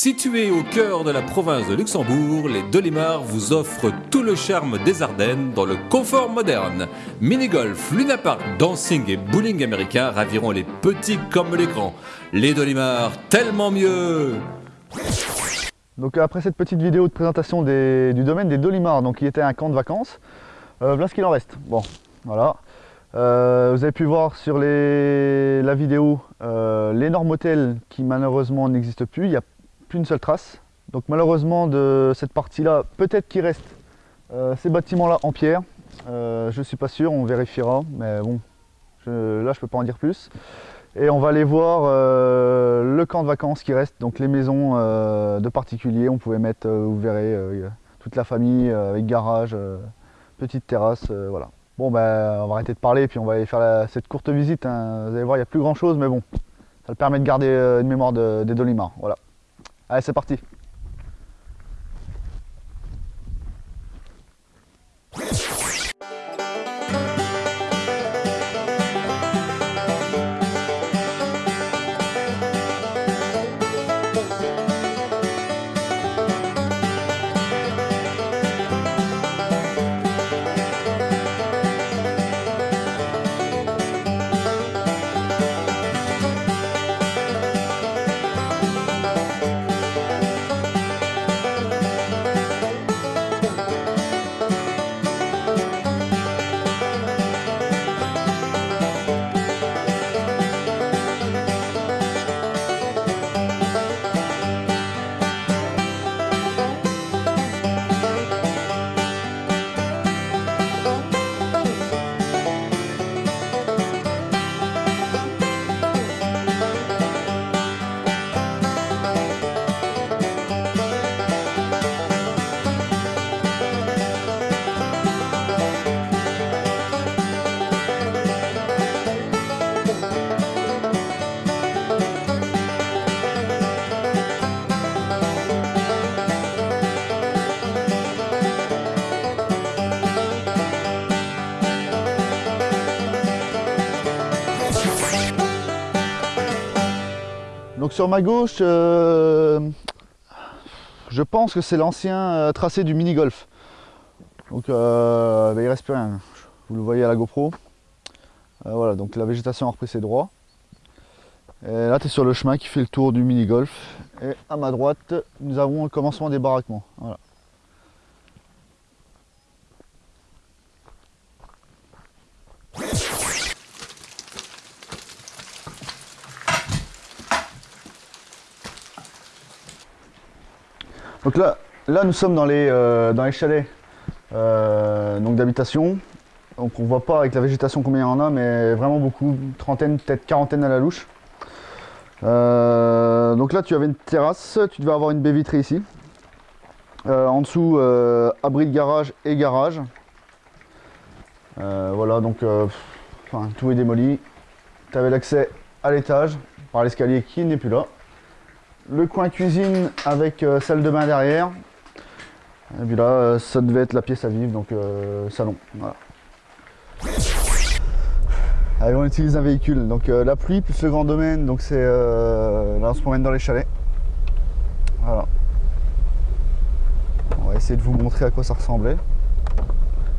Situé au cœur de la province de Luxembourg, les Dolimars vous offrent tout le charme des Ardennes dans le confort moderne. Mini-golf, lunapark, dancing et bowling américain raviront les petits comme les grands. Les Dolimars, tellement mieux Donc après cette petite vidéo de présentation du domaine des Dolimars, donc qui était un camp de vacances, euh, voilà ce qu'il en reste. Bon, voilà. Euh, vous avez pu voir sur la vidéo euh, l'énorme hôtel qui malheureusement n'existe plus, il a plus une seule trace. Donc malheureusement de cette partie-là, peut-être qu'il reste euh, ces bâtiments-là en pierre. Euh, je suis pas sûr, on vérifiera, mais bon, je- là je peux pas en dire plus. Et on va aller voir euh, le camp de vacances qui reste, donc les maisons de particuliers. On pouvait mettre, vous verrez, toute la famille avec garage, petite terrasse, voilà. Bon ben on va arrêter de parler puis on va aller faire la- cette courte visite. hein. Vous allez voir, il n'y a plus grand chose, mais bon, ça le permet de garder une mémoire de- des Dolimars. Voilà. Allez, c'est parti. Donc sur ma gauche, euh, je pense que c'est l'ancien euh, tracé du mini-golf. Donc euh, ben, il reste plus rien, vous le voyez à la GoPro. Voilà, donc la végétation a repris ses droits. Et là tu es sur le chemin qui fait le tour du mini-golf. Et à ma droite, nous avons le commencement des baraquements. Donc là, là nous sommes dans les, euh, dans les chalets euh, d'habitation. Donc on voit pas avec la végétation combien il y en a, mais vraiment beaucoup, trentaine, peut-être quarantaine à la louche. Euh, donc là tu avais une terrasse, tu devais avoir une baie vitrée ici. En dessous, abri de garage et garage. Voilà, donc tout est démoli. Tu avais l'accès à l'étage par l'escalier qui n'est plus là le coin cuisine avec euh, salle de bain derrière. Et puis là, euh, ça devait être la pièce à vivre, donc euh, salon. Voilà. Allez, on utilise un véhicule. Donc euh, la pluie plus le grand domaine, donc c'est là on se promène dans les chalets. Voilà. On va essayer de vous montrer à quoi ça ressemblait.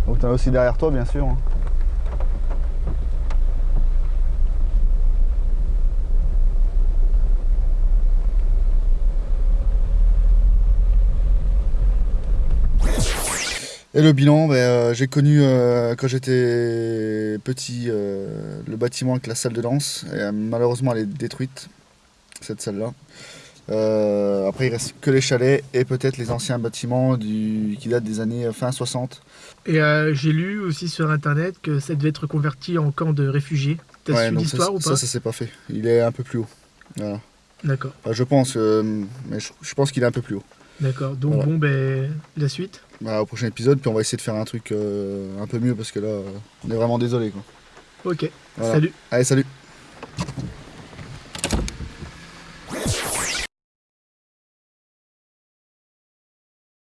Donc tu as aussi derrière toi, bien sûr. hein. Et le bilan, ben, euh, j'ai connu euh, quand j'étais petit euh, le bâtiment avec la salle de danse. Et, malheureusement, elle est détruite, cette salle-là. Après, il reste que les chalets et peut-être les anciens bâtiments du, qui datent des années fin 60. Et j'ai lu aussi sur internet que ça devait être converti en camp de réfugiés. T'as Ouais, su l'histoire ou pas ça, ça s'est pas fait. Il est un peu plus haut. Voilà. D'accord, Enfin, je pense, mais je, je pense qu'il est un peu plus haut. D'accord. Donc Voilà. bon, ben la suite. Bah, au prochain épisode, puis on va essayer de faire un truc euh, un peu mieux parce que là, euh, on est vraiment désolé. Quoi. Ok, Voilà. salut. Allez, salut